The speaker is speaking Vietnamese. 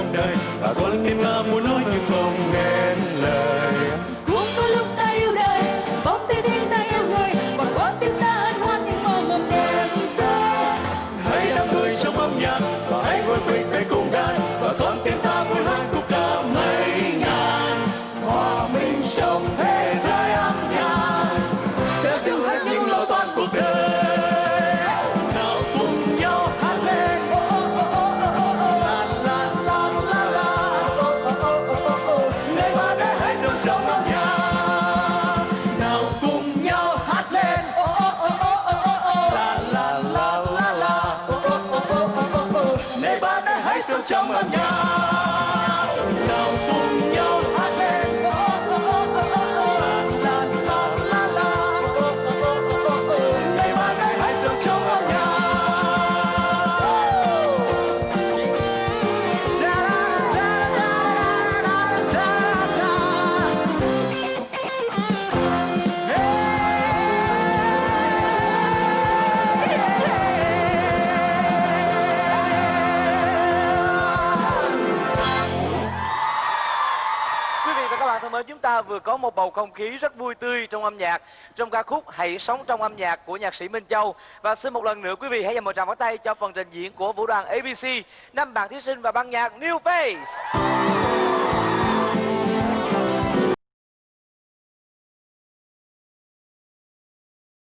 trong đời và có những em là muốn nói nhưng không nên lời. Cũng có lúc ta yêu đời bóng tay thiên ta yêu người và có tim ta hân hoan nhưng mong mộng đẹp tươi. Hãy đắm người trong âm nhạc và hãy quên mình để cùng đàn và con tim ta vui hát cũng đã mấy ngàn. Hòa mình trong thế mãi sâu trong âm nhạc. Quý vị và các bạn thân mến, chúng ta vừa có một bầu không khí rất vui tươi trong âm nhạc, trong ca khúc Hãy sống trong âm nhạc của nhạc sĩ Minh Châu và xin một lần nữa, quý vị hãy dành một tràng pháo tay cho phần trình diễn của vũ đoàn ABC năm bạn thí sinh và ban nhạc New Face.